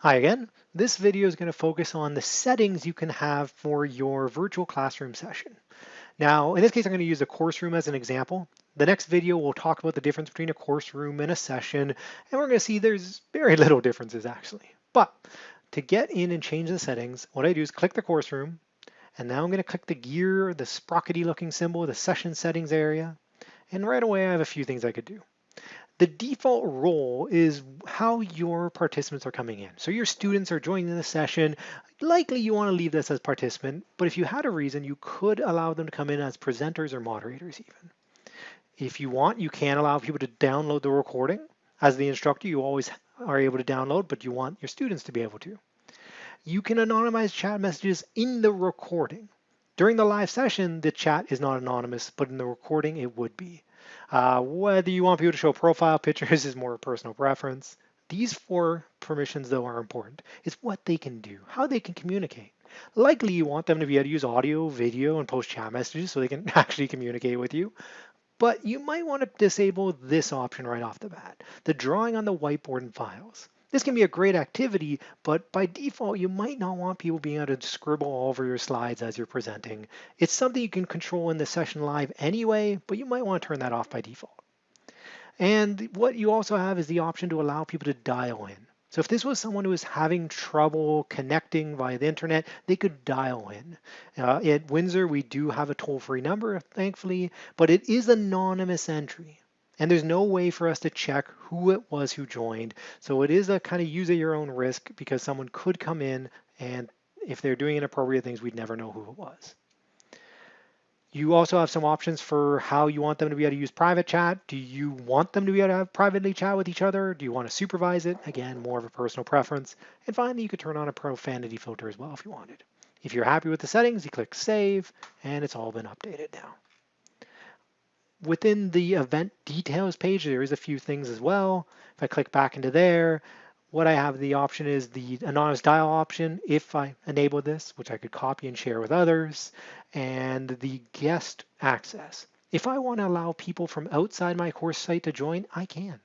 Hi again. This video is going to focus on the settings you can have for your virtual classroom session. Now, in this case, I'm going to use a course room as an example. The next video, we'll talk about the difference between a course room and a session, and we're going to see there's very little differences actually. But to get in and change the settings, what I do is click the course room, and now I'm going to click the gear, the sprockety looking symbol, the session settings area, and right away I have a few things I could do. The default role is how your participants are coming in. So your students are joining the session. Likely you want to leave this as participant, but if you had a reason, you could allow them to come in as presenters or moderators even. If you want, you can allow people to download the recording. As the instructor, you always are able to download, but you want your students to be able to. You can anonymize chat messages in the recording. During the live session, the chat is not anonymous, but in the recording, it would be. Uh, whether you want people to show profile pictures is more personal preference. These four permissions, though, are important. It's what they can do, how they can communicate. Likely you want them to be able to use audio, video, and post chat messages so they can actually communicate with you. But you might want to disable this option right off the bat, the drawing on the whiteboard and files. This can be a great activity, but by default, you might not want people being able to scribble all over your slides as you're presenting. It's something you can control in the session live anyway, but you might want to turn that off by default. And what you also have is the option to allow people to dial in. So if this was someone who was having trouble connecting via the internet, they could dial in. Uh, at Windsor, we do have a toll-free number, thankfully, but it is anonymous entry. And there's no way for us to check who it was who joined. So it is a kind of use at your own risk because someone could come in and if they're doing inappropriate things, we'd never know who it was. You also have some options for how you want them to be able to use private chat. Do you want them to be able to have privately chat with each other? Do you want to supervise it? Again, more of a personal preference. And finally, you could turn on a profanity filter as well if you wanted. If you're happy with the settings, you click save and it's all been updated now. Within the event details page, there is a few things as well. If I click back into there, what I have the option is the anonymous dial option if I enable this, which I could copy and share with others, and the guest access. If I want to allow people from outside my course site to join, I can.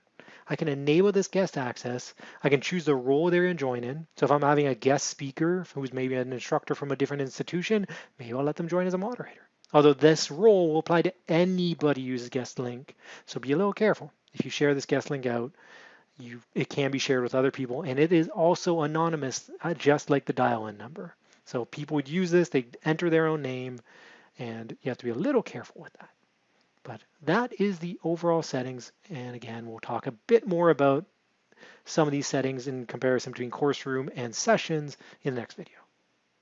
I can enable this guest access. I can choose the role they're in join in. So if I'm having a guest speaker who's maybe an instructor from a different institution, maybe I'll let them join as a moderator. Although this rule will apply to anybody who uses guest link. So be a little careful. If you share this guest link out, you it can be shared with other people and it is also anonymous uh, just like the dial-in number. So people would use this, they enter their own name and you have to be a little careful with that. But that is the overall settings. And again, we'll talk a bit more about some of these settings in comparison between course room and sessions in the next video.